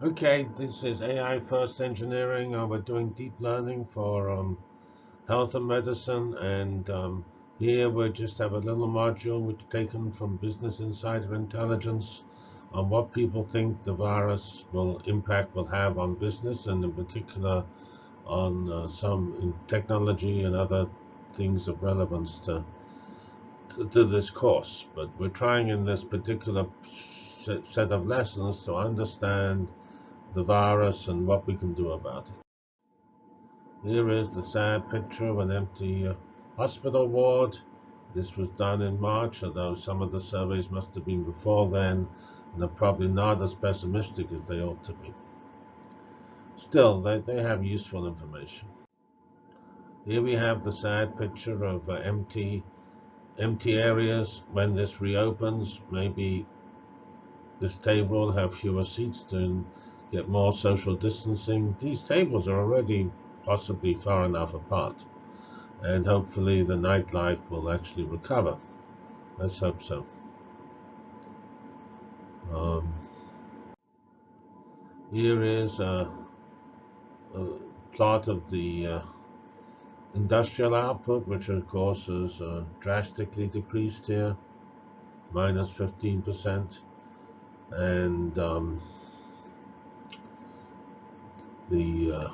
Okay, this is AI First Engineering. Uh, we're doing deep learning for um, health and medicine, and um, here we just have a little module which taken from Business Insider Intelligence on what people think the virus will impact will have on business, and in particular on uh, some technology and other things of relevance to, to, to this course. But we're trying in this particular set of lessons to understand the virus and what we can do about it. Here is the sad picture of an empty uh, hospital ward. This was done in March, although some of the surveys must have been before then, and are probably not as pessimistic as they ought to be. Still, they, they have useful information. Here we have the sad picture of uh, empty, empty areas. When this reopens, maybe this table will have fewer seats to get more social distancing. These tables are already possibly far enough apart. And hopefully the nightlife will actually recover. Let's hope so. Um, here is a, a, plot of the uh, industrial output, which of course is uh, drastically decreased here, minus 15%. And um, the uh,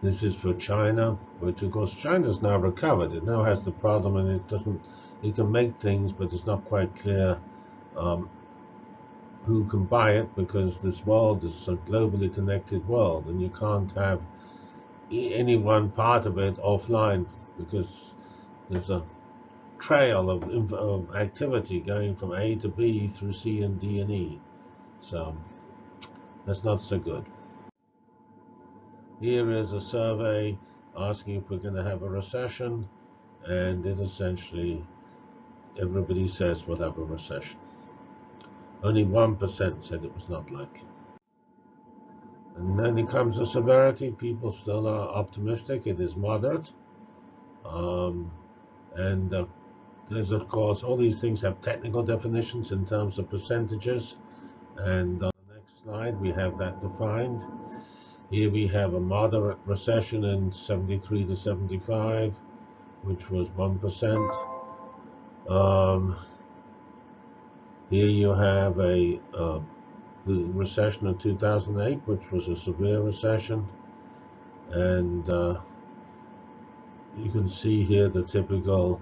this is for China, which of course China's now recovered. It now has the problem, and it doesn't. It can make things, but it's not quite clear um, who can buy it because this world is a globally connected world, and you can't have any one part of it offline because there's a trail of, of activity going from A to B through C and D and E. So. That's not so good. Here is a survey asking if we're going to have a recession, and it essentially, everybody says we'll have a recession. Only 1% said it was not likely. And then it comes to severity. People still are optimistic. It is moderate. Um, and uh, there's, of course, all these things have technical definitions in terms of percentages. And uh, slide, we have that defined. Here we have a moderate recession in 73 to 75, which was 1%. Um, here you have a uh, the recession of 2008, which was a severe recession. And uh, you can see here the typical,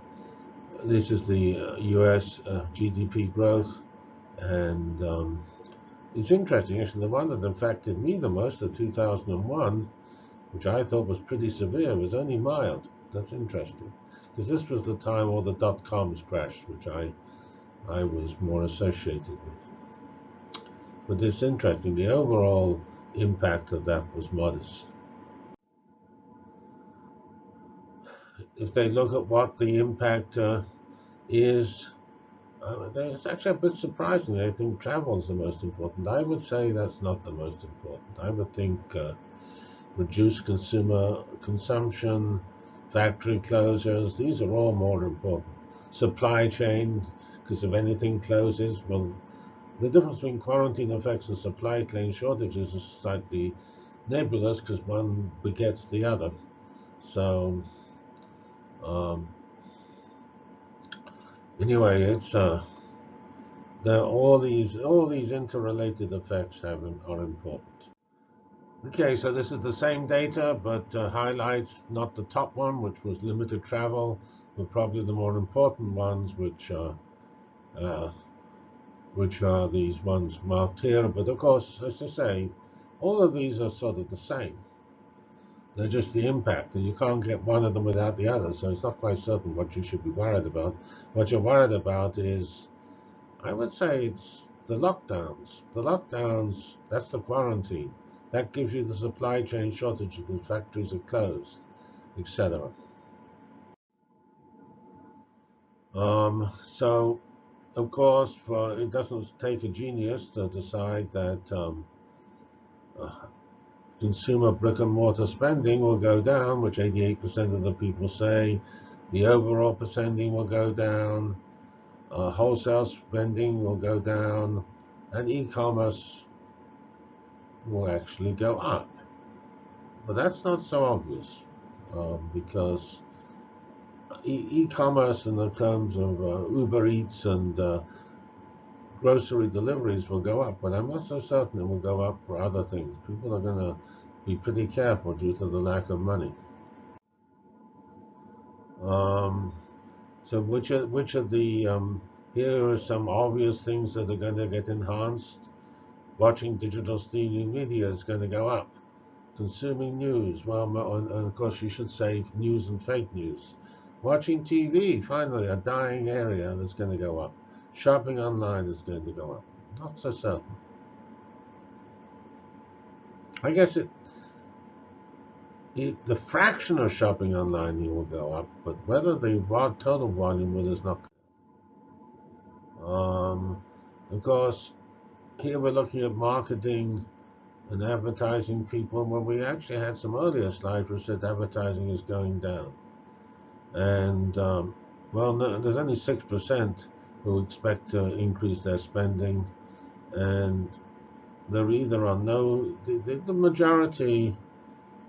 this is the uh, US uh, GDP growth. And um, it's interesting, actually, the one that affected me the most, the 2001, which I thought was pretty severe, was only mild. That's interesting, because this was the time all the dot-coms crashed, which I, I was more associated with. But it's interesting, the overall impact of that was modest. If they look at what the impact uh, is uh, it's actually a bit surprising. I think travel is the most important. I would say that's not the most important. I would think uh, reduced consumer consumption, factory closures, these are all more important. Supply chain, because if anything closes, well, the difference between quarantine effects and supply chain shortages is slightly nebulous because one begets the other. So, um, anyway, it's uh, the, all these all these interrelated effects have are important. Okay, so this is the same data, but uh, highlights not the top one, which was limited travel, but probably the more important ones, which are uh, which are these ones marked here. But of course, as I say, all of these are sort of the same. They're just the impact, and you can't get one of them without the other, so it's not quite certain what you should be worried about. What you're worried about is, I would say it's the lockdowns. The lockdowns, that's the quarantine. That gives you the supply chain shortage because factories are closed, etc. Um, so, of course, for, it doesn't take a genius to decide that um, uh, consumer brick and mortar spending will go down, which 88% of the people say. The overall spending will go down. Uh, wholesale spending will go down. And e-commerce will actually go up. But that's not so obvious um, because e-commerce in the terms of uh, Uber Eats and uh, grocery deliveries will go up, but I'm not so certain it will go up for other things. People are going to be pretty careful due to the lack of money. Um, so which are which are the um, here are some obvious things that are going to get enhanced. Watching digital streaming media is going to go up. Consuming news, well, and of course you should say news and fake news. Watching TV, finally, a dying area that's going to go up. Shopping online is going to go up. Not so certain. I guess it, it the fraction of shopping online will go up, but whether the total volume will is not. Um, of course, here we're looking at marketing and advertising people, when we actually had some earlier slides which said advertising is going down. And um, well, no, there's only six percent who expect to increase their spending, and there either are no. The, the, majority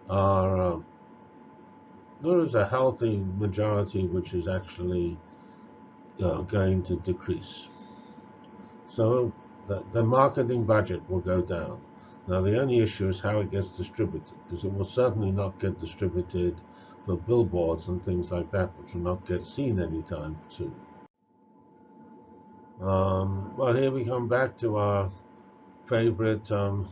are. Uh, there is a healthy majority which is actually uh, going to decrease. So the, the marketing budget will go down. Now the only issue is how it gets distributed, because it will certainly not get distributed for billboards and things like that, which will not get seen anytime soon. Um, well, here we come back to our favorite um,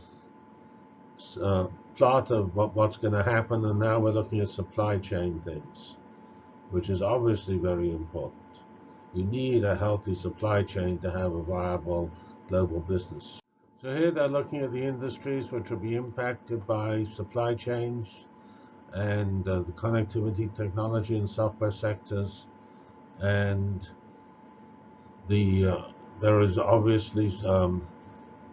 uh, plot of what, what's going to happen, and now we're looking at supply chain things, which is obviously very important. You need a healthy supply chain to have a viable global business. So here they're looking at the industries which will be impacted by supply chains and uh, the connectivity, technology, and software sectors. And the uh, there is obviously um,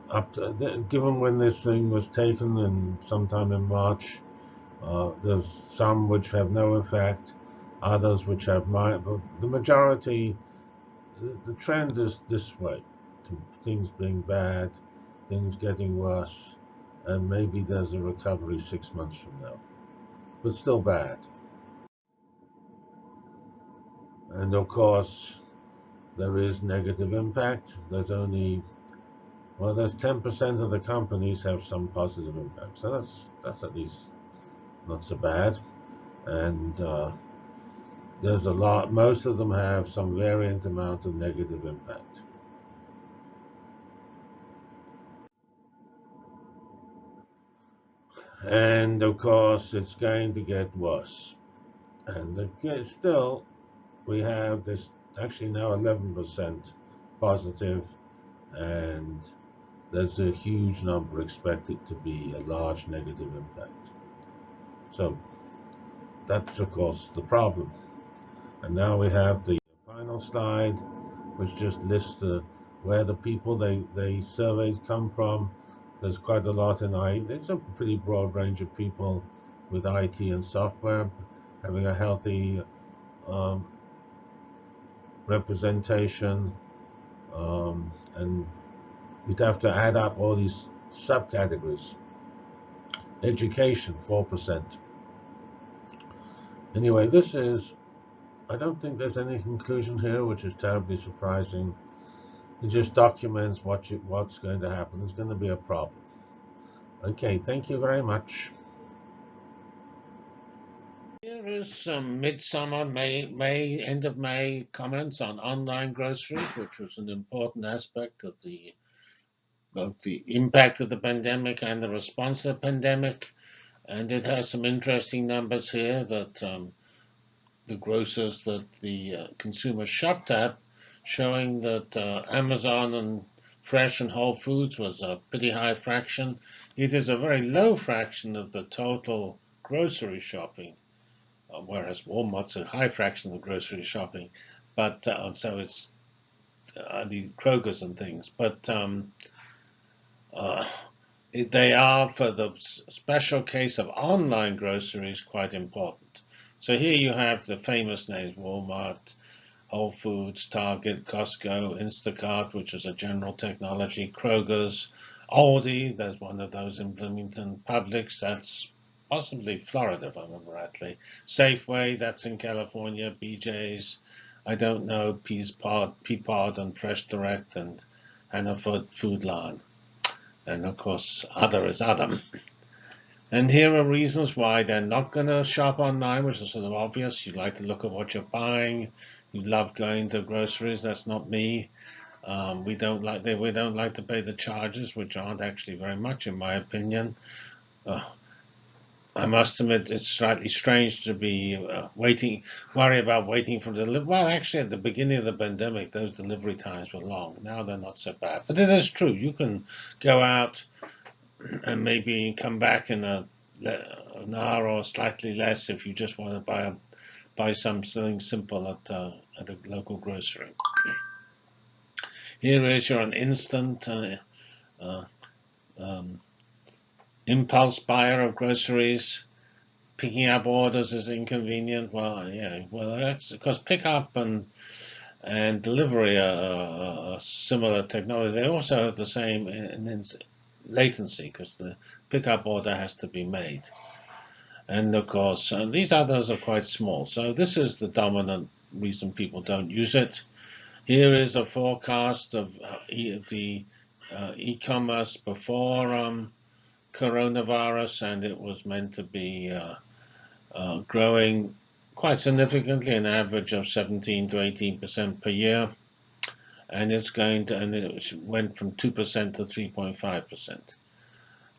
up to, given when this thing was taken and sometime in March, uh, there's some which have no effect, others which have my, but the majority, the, the trend is this way, to things being bad, things getting worse, and maybe there's a recovery six months from now but still bad. And of course, there is negative impact. There's only, well, there's 10% of the companies have some positive impact. So that's, that's at least not so bad. And uh, there's a lot, most of them have some variant amount of negative impact. and of course it's going to get worse and again, still we have this actually now 11% positive and there's a huge number expected to be a large negative impact so that's of course the problem and now we have the final slide which just lists the where the people they they surveys come from there's quite a lot in IT. It's a pretty broad range of people with IT and software having a healthy um, representation. Um, and we'd have to add up all these subcategories. Education, 4%. Anyway, this is, I don't think there's any conclusion here, which is terribly surprising. It just documents what you, what's going to happen. There's going to be a problem. Okay, thank you very much. Here is some midsummer, May, May, end of May comments on online groceries, which was an important aspect of the both the impact of the pandemic and the response to the pandemic. And it has some interesting numbers here that um, the grocers that the uh, consumers shopped at showing that uh, Amazon and Fresh and Whole Foods was a pretty high fraction. It is a very low fraction of the total grocery shopping, whereas Walmart's a high fraction of grocery shopping. But uh, so it's uh, these Kroger's and things. But um, uh, they are, for the special case of online groceries, quite important. So here you have the famous names Walmart, Whole Foods, Target, Costco, Instacart, which is a general technology, Kroger's, Aldi, there's one of those in Bloomington. Publix, that's possibly Florida, if I remember rightly. Safeway, that's in California. BJ's, I don't know. Peapod, and Fresh Direct and Hannaford Food Lion. And of course, other is other. And here are reasons why they're not going to shop online, which is sort of obvious. You like to look at what you're buying. You love going to groceries. That's not me. Um, we don't like they, we don't like to pay the charges, which aren't actually very much, in my opinion. Uh, I must admit, it's slightly strange to be uh, waiting, worry about waiting for delivery. Well, actually, at the beginning of the pandemic, those delivery times were long. Now they're not so bad. But it is true. You can go out and maybe come back in a, an hour or slightly less if you just want to buy a, buy something simple at uh, at a local grocery. Here is your instant uh, uh, um, impulse buyer of groceries. Picking up orders is inconvenient. Well, yeah, well that's because pickup and and delivery are, are, similar technology. They also have the same latency because the pickup order has to be made. And of course, uh, these others are quite small. So this is the dominant reason people don't use it. Here is a forecast of uh, the uh, e-commerce before um, coronavirus, and it was meant to be uh, uh growing quite significantly, an average of 17 to 18 percent per year and it's going to and it went from 2% to 3.5%.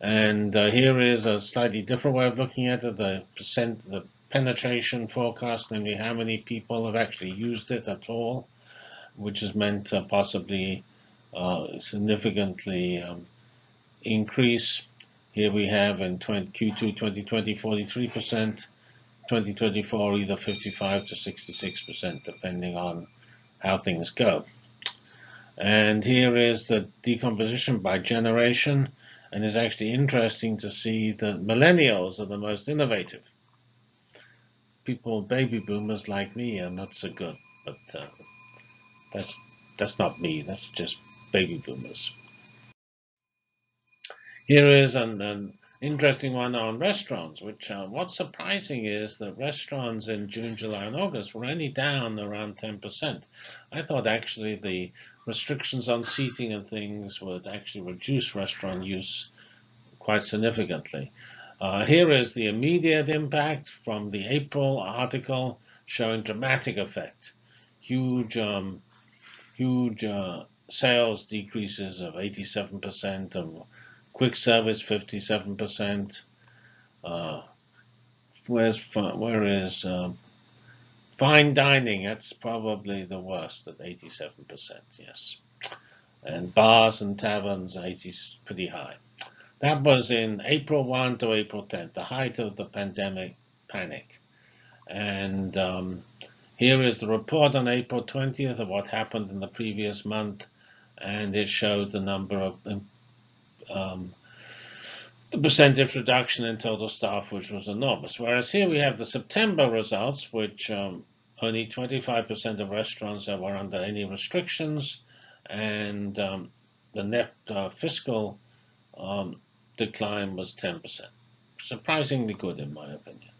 And uh, here is a slightly different way of looking at it, the percent, the penetration forecast, namely how many people have actually used it at all, which is meant to possibly uh, significantly um, increase. Here we have in 20, Q2 2020 43%, 2024 either 55 to 66%, depending on how things go. And here is the decomposition by generation. And it's actually interesting to see that millennials are the most innovative. People, baby boomers like me, are not so good. But uh, that's that's not me. That's just baby boomers. Here is an, an interesting one on restaurants, which uh, what's surprising is that restaurants in June, July, and August were only down around 10%. I thought actually the restrictions on seating and things would actually reduce restaurant use quite significantly. Uh, here is the immediate impact from the April article showing dramatic effect. Huge, um, huge uh, sales decreases of 87% of Quick service, 57%. Uh, where's where is uh, fine dining? That's probably the worst at 87%. Yes, and bars and taverns, 80 pretty high. That was in April 1 to April 10, the height of the pandemic panic. And um, here is the report on April 20th of what happened in the previous month, and it showed the number of um, the percentage reduction in total staff, which was enormous. Whereas here we have the September results, which um, only 25% of restaurants that were under any restrictions, and um, the net uh, fiscal um, decline was 10%. Surprisingly good, in my opinion.